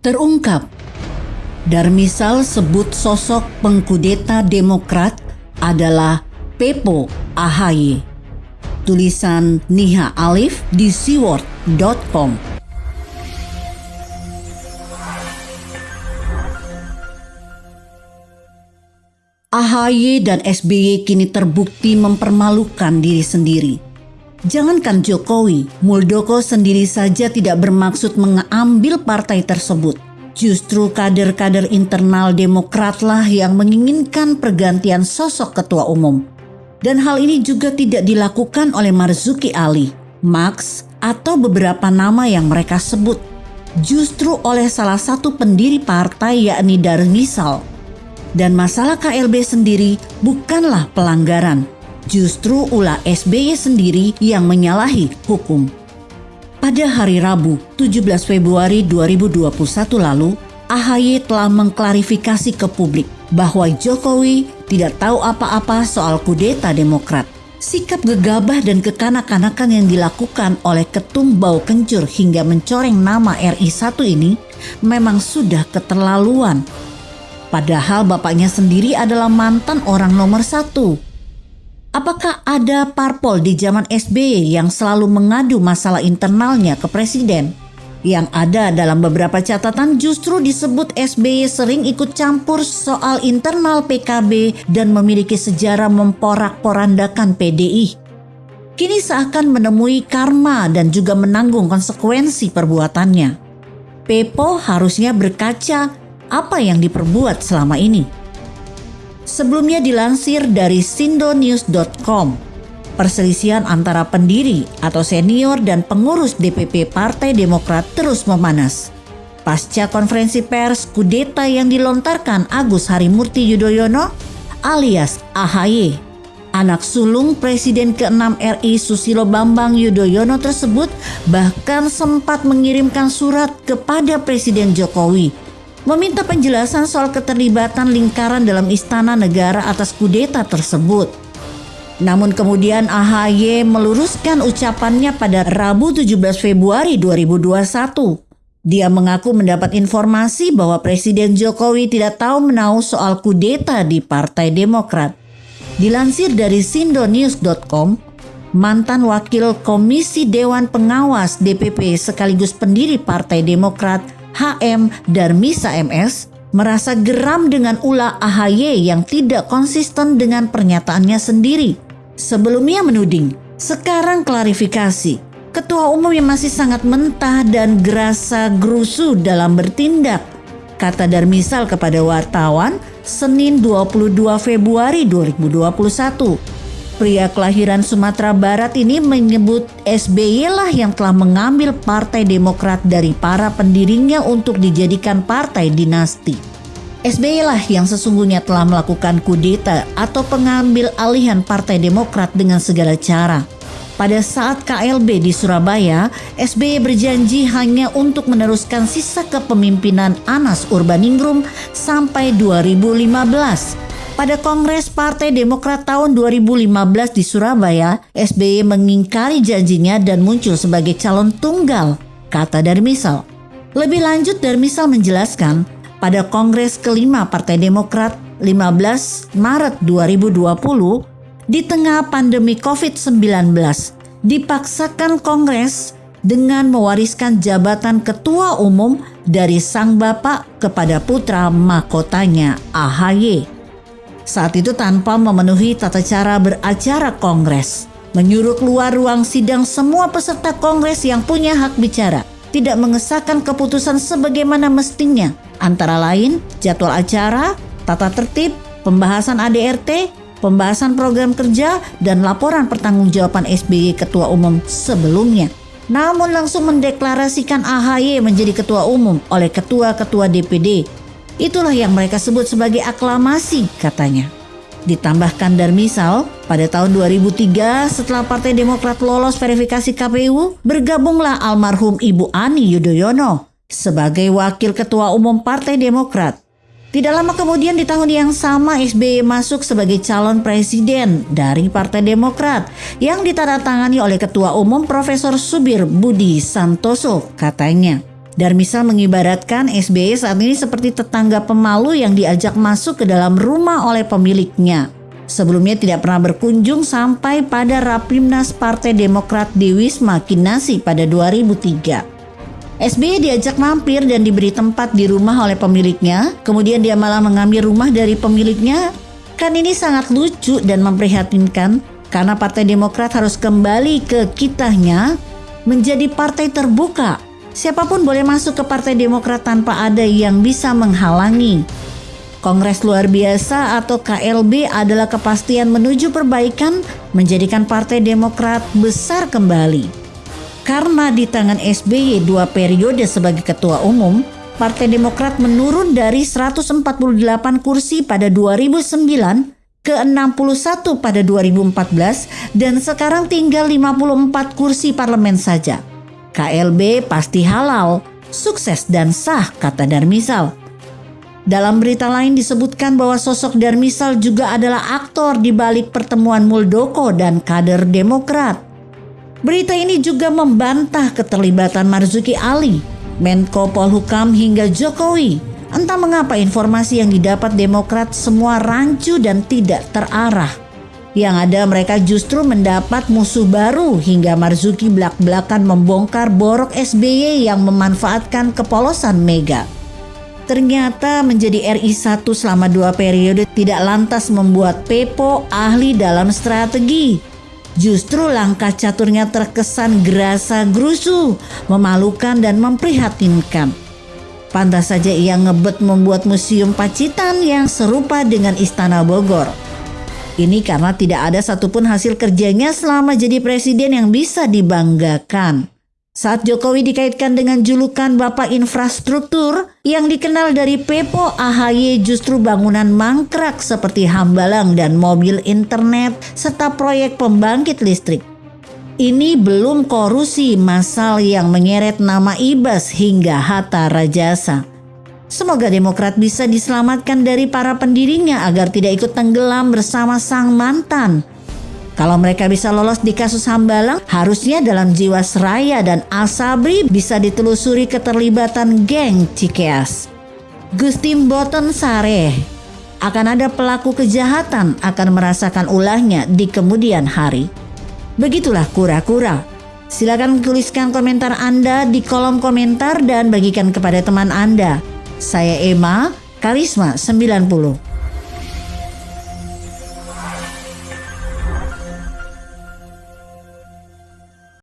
terungkap. Darmisal sebut sosok pengkudeta Demokrat adalah Pepo Ahaye. Tulisan Niha Alif di seaword.com. AHY dan SBY kini terbukti mempermalukan diri sendiri. Jangankan Jokowi, Muldoko sendiri saja tidak bermaksud mengambil partai tersebut. Justru kader-kader internal Demokratlah yang menginginkan pergantian sosok ketua umum. Dan hal ini juga tidak dilakukan oleh Marzuki Ali, Max, atau beberapa nama yang mereka sebut. Justru oleh salah satu pendiri partai yakni Darmisal dan masalah KLB sendiri bukanlah pelanggaran. Justru ulah SBY sendiri yang menyalahi hukum. Pada hari Rabu 17 Februari 2021 lalu, AHY telah mengklarifikasi ke publik bahwa Jokowi tidak tahu apa-apa soal kudeta Demokrat. Sikap gegabah dan kekanak-kanakan yang dilakukan oleh ketum bau kencur hingga mencoreng nama RI1 ini memang sudah keterlaluan Padahal bapaknya sendiri adalah mantan orang nomor satu. Apakah ada parpol di zaman SBY yang selalu mengadu masalah internalnya ke presiden? Yang ada dalam beberapa catatan justru disebut SBY sering ikut campur soal internal PKB dan memiliki sejarah memporak-porandakan PDI. Kini seakan menemui karma dan juga menanggung konsekuensi perbuatannya. Pepo harusnya berkaca apa yang diperbuat selama ini. Sebelumnya dilansir dari sindonews.com, perselisihan antara pendiri atau senior dan pengurus DPP Partai Demokrat terus memanas. Pasca konferensi pers kudeta yang dilontarkan Agus Harimurti Yudhoyono alias AHY, anak sulung Presiden ke-6 RI Susilo Bambang Yudhoyono tersebut bahkan sempat mengirimkan surat kepada Presiden Jokowi meminta penjelasan soal keterlibatan lingkaran dalam istana negara atas kudeta tersebut. Namun kemudian AHY meluruskan ucapannya pada Rabu 17 Februari 2021. Dia mengaku mendapat informasi bahwa Presiden Jokowi tidak tahu menahu soal kudeta di Partai Demokrat. Dilansir dari sindonews.com, mantan wakil Komisi Dewan Pengawas DPP sekaligus pendiri Partai Demokrat HM Darmisa MS merasa geram dengan ulah AHY yang tidak konsisten dengan pernyataannya sendiri. Sebelumnya menuding, sekarang klarifikasi. Ketua umum yang masih sangat mentah dan gerasa gerusu dalam bertindak, kata Darmisal kepada wartawan Senin 22 Februari 2021. Pria kelahiran Sumatera Barat ini menyebut SBY lah yang telah mengambil Partai Demokrat dari para pendirinya untuk dijadikan partai dinasti. SBY lah yang sesungguhnya telah melakukan kudeta atau pengambil alihan Partai Demokrat dengan segala cara. Pada saat KLB di Surabaya, SBY berjanji hanya untuk meneruskan sisa kepemimpinan Anas Urbaningrum sampai 2015 pada Kongres Partai Demokrat tahun 2015 di Surabaya, SBY mengingkari janjinya dan muncul sebagai calon tunggal, kata Darmisal. Lebih lanjut Darmisal menjelaskan, pada Kongres kelima Partai Demokrat 15 Maret 2020, di tengah pandemi COVID-19, dipaksakan Kongres dengan mewariskan jabatan ketua umum dari sang bapak kepada putra mahkotanya AHY saat itu tanpa memenuhi tata cara beracara kongres. Menyuruh keluar ruang sidang semua peserta kongres yang punya hak bicara. Tidak mengesahkan keputusan sebagaimana mestinya. Antara lain jadwal acara, tata tertib, pembahasan ADRT, pembahasan program kerja, dan laporan pertanggungjawaban SBY Ketua Umum sebelumnya. Namun langsung mendeklarasikan AHY menjadi ketua umum oleh ketua-ketua DPD Itulah yang mereka sebut sebagai aklamasi katanya. Ditambahkan Darmisal, pada tahun 2003 setelah Partai Demokrat lolos verifikasi KPU, bergabunglah almarhum Ibu Ani Yudhoyono sebagai wakil ketua umum Partai Demokrat. Tidak lama kemudian di tahun yang sama SBY masuk sebagai calon presiden dari Partai Demokrat yang ditandatangani oleh Ketua Umum Profesor Subir Budi Santoso katanya. Darmisal mengibaratkan SBY saat ini seperti tetangga pemalu yang diajak masuk ke dalam rumah oleh pemiliknya. Sebelumnya tidak pernah berkunjung sampai pada Rapimnas Partai Demokrat di Wisma Kinasi pada 2003. SBY diajak mampir dan diberi tempat di rumah oleh pemiliknya, kemudian dia malah mengambil rumah dari pemiliknya. Kan ini sangat lucu dan memprihatinkan karena Partai Demokrat harus kembali ke kitahnya menjadi partai terbuka Siapa pun boleh masuk ke Partai Demokrat tanpa ada yang bisa menghalangi. Kongres luar biasa atau KLB adalah kepastian menuju perbaikan menjadikan Partai Demokrat besar kembali. Karena di tangan SBY dua periode sebagai ketua umum, Partai Demokrat menurun dari 148 kursi pada 2009 ke 61 pada 2014 dan sekarang tinggal 54 kursi parlemen saja. KLB pasti halal, sukses dan sah, kata Darmisal. Dalam berita lain disebutkan bahwa sosok Darmisal juga adalah aktor di balik pertemuan Muldoko dan kader Demokrat. Berita ini juga membantah keterlibatan Marzuki Ali, Menko Polhukam hingga Jokowi. Entah mengapa informasi yang didapat Demokrat semua rancu dan tidak terarah. Yang ada mereka justru mendapat musuh baru hingga Marzuki belak-belakan membongkar borok SBY yang memanfaatkan kepolosan Mega. Ternyata menjadi RI 1 selama dua periode tidak lantas membuat Pepo ahli dalam strategi. Justru langkah caturnya terkesan gerasa gerusu, memalukan dan memprihatinkan. Pantas saja ia ngebet membuat museum Pacitan yang serupa dengan Istana Bogor. Ini karena tidak ada satupun hasil kerjanya selama jadi presiden yang bisa dibanggakan. Saat Jokowi dikaitkan dengan julukan Bapak Infrastruktur yang dikenal dari Pepo AHY justru bangunan mangkrak seperti hambalang dan mobil internet serta proyek pembangkit listrik. Ini belum korusi masal yang menyeret nama Ibas hingga Hatta Rajasa. Semoga Demokrat bisa diselamatkan dari para pendirinya agar tidak ikut tenggelam bersama sang mantan. Kalau mereka bisa lolos di kasus Hambalang, harusnya dalam jiwa seraya dan Asabri bisa ditelusuri keterlibatan geng Cikeas. Gusti Boten Sare akan ada pelaku kejahatan akan merasakan ulahnya di kemudian hari. Begitulah kura-kura. Silakan tuliskan komentar Anda di kolom komentar dan bagikan kepada teman Anda. Saya Emma, Karisma 90.